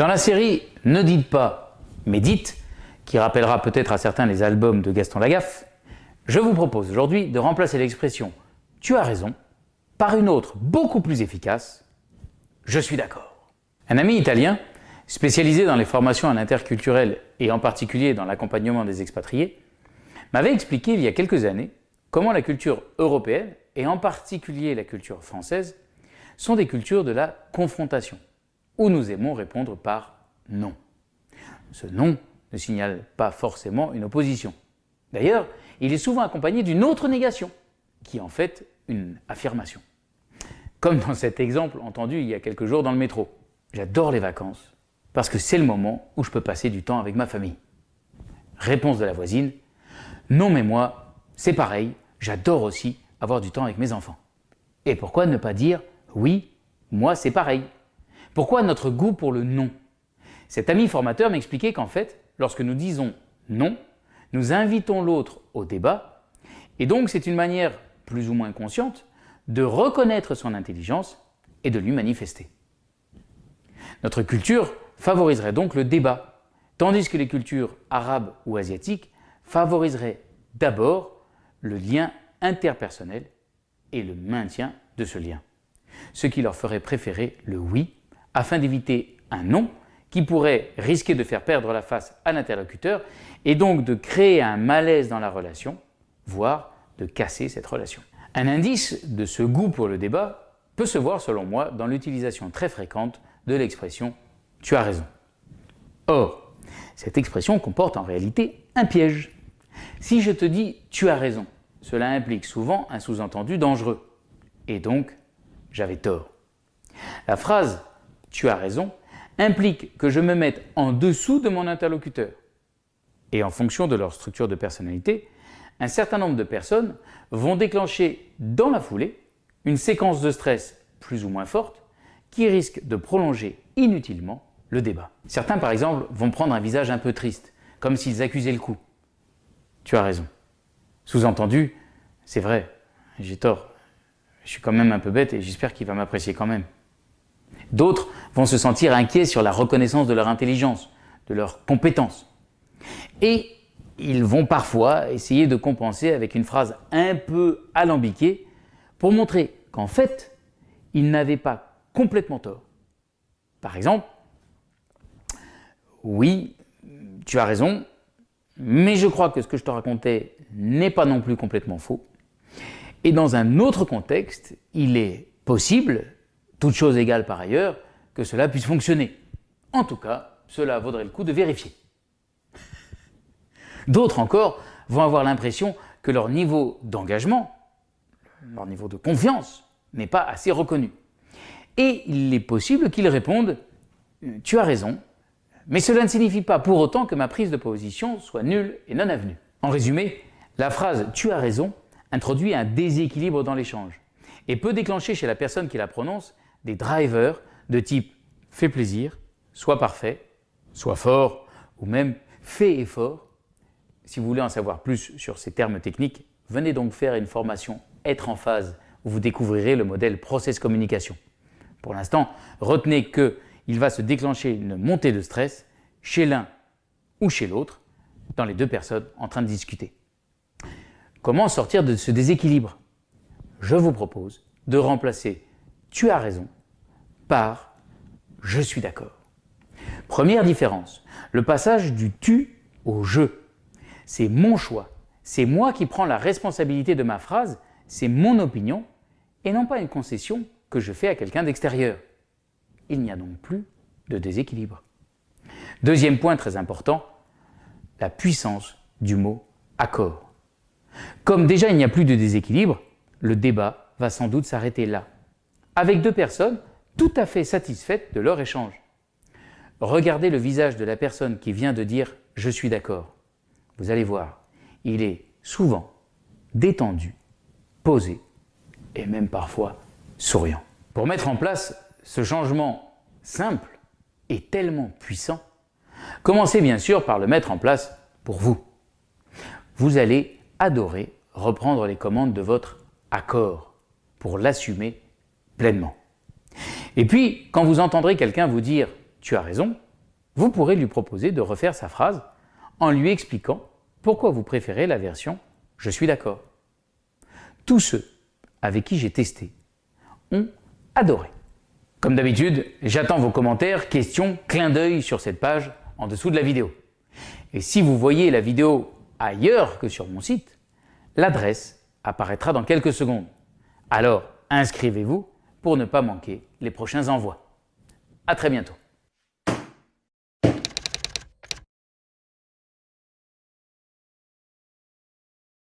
Dans la série Ne dites pas, mais dites, qui rappellera peut-être à certains les albums de Gaston Lagaffe, je vous propose aujourd'hui de remplacer l'expression « tu as raison » par une autre beaucoup plus efficace « je suis d'accord ». Un ami italien, spécialisé dans les formations à l'interculturel et en particulier dans l'accompagnement des expatriés, m'avait expliqué il y a quelques années comment la culture européenne, et en particulier la culture française, sont des cultures de la confrontation où nous aimons répondre par non. Ce non ne signale pas forcément une opposition. D'ailleurs, il est souvent accompagné d'une autre négation, qui est en fait une affirmation. Comme dans cet exemple entendu il y a quelques jours dans le métro. J'adore les vacances, parce que c'est le moment où je peux passer du temps avec ma famille. Réponse de la voisine, non mais moi, c'est pareil, j'adore aussi avoir du temps avec mes enfants. Et pourquoi ne pas dire, oui, moi c'est pareil? Pourquoi notre goût pour le non Cet ami formateur m'expliquait qu'en fait, lorsque nous disons non, nous invitons l'autre au débat et donc c'est une manière plus ou moins consciente de reconnaître son intelligence et de lui manifester. Notre culture favoriserait donc le débat, tandis que les cultures arabes ou asiatiques favoriseraient d'abord le lien interpersonnel et le maintien de ce lien, ce qui leur ferait préférer le oui afin d'éviter un non qui pourrait risquer de faire perdre la face à l'interlocuteur et donc de créer un malaise dans la relation, voire de casser cette relation. Un indice de ce goût pour le débat peut se voir selon moi dans l'utilisation très fréquente de l'expression « tu as raison ». Or, cette expression comporte en réalité un piège. Si je te dis « tu as raison », cela implique souvent un sous-entendu dangereux. Et donc, j'avais tort. La phrase tu as raison, implique que je me mette en dessous de mon interlocuteur. Et en fonction de leur structure de personnalité, un certain nombre de personnes vont déclencher dans la foulée une séquence de stress plus ou moins forte qui risque de prolonger inutilement le débat. Certains par exemple vont prendre un visage un peu triste, comme s'ils accusaient le coup. Tu as raison. Sous-entendu, c'est vrai, j'ai tort, je suis quand même un peu bête et j'espère qu'il va m'apprécier quand même. D'autres vont se sentir inquiets sur la reconnaissance de leur intelligence, de leurs compétences. Et ils vont parfois essayer de compenser avec une phrase un peu alambiquée pour montrer qu'en fait, ils n'avaient pas complètement tort. Par exemple, oui, tu as raison, mais je crois que ce que je te racontais n'est pas non plus complètement faux. Et dans un autre contexte, il est possible toute chose égale par ailleurs, que cela puisse fonctionner. En tout cas, cela vaudrait le coup de vérifier. D'autres encore vont avoir l'impression que leur niveau d'engagement, leur niveau de confiance n'est pas assez reconnu. Et il est possible qu'ils répondent « tu as raison, mais cela ne signifie pas pour autant que ma prise de position soit nulle et non avenue ». En résumé, la phrase « tu as raison » introduit un déséquilibre dans l'échange et peut déclencher chez la personne qui la prononce des drivers de type « fait plaisir »,« soit parfait »,« soit fort » ou même « fait effort ». Si vous voulez en savoir plus sur ces termes techniques, venez donc faire une formation « Être en phase » où vous découvrirez le modèle Process Communication. Pour l'instant, retenez qu'il va se déclencher une montée de stress chez l'un ou chez l'autre, dans les deux personnes en train de discuter. Comment sortir de ce déséquilibre? Je vous propose de remplacer tu as raison par je suis d'accord. Première différence, le passage du tu au je. C'est mon choix, c'est moi qui prends la responsabilité de ma phrase, c'est mon opinion et non pas une concession que je fais à quelqu'un d'extérieur. Il n'y a donc plus de déséquilibre. Deuxième point très important, la puissance du mot accord. Comme déjà il n'y a plus de déséquilibre, le débat va sans doute s'arrêter là avec deux personnes tout à fait satisfaites de leur échange. Regardez le visage de la personne qui vient de dire « je suis d'accord ». Vous allez voir, il est souvent détendu, posé et même parfois souriant. Pour mettre en place ce changement simple et tellement puissant, commencez bien sûr par le mettre en place pour vous. Vous allez adorer reprendre les commandes de votre accord pour l'assumer pleinement. Et puis, quand vous entendrez quelqu'un vous dire « tu as raison », vous pourrez lui proposer de refaire sa phrase en lui expliquant pourquoi vous préférez la version « je suis d'accord ». Tous ceux avec qui j'ai testé ont adoré. Comme d'habitude, j'attends vos commentaires, questions, clins d'œil sur cette page en dessous de la vidéo. Et si vous voyez la vidéo ailleurs que sur mon site, l'adresse apparaîtra dans quelques secondes. Alors inscrivez-vous pour ne pas manquer les prochains envois. À très bientôt.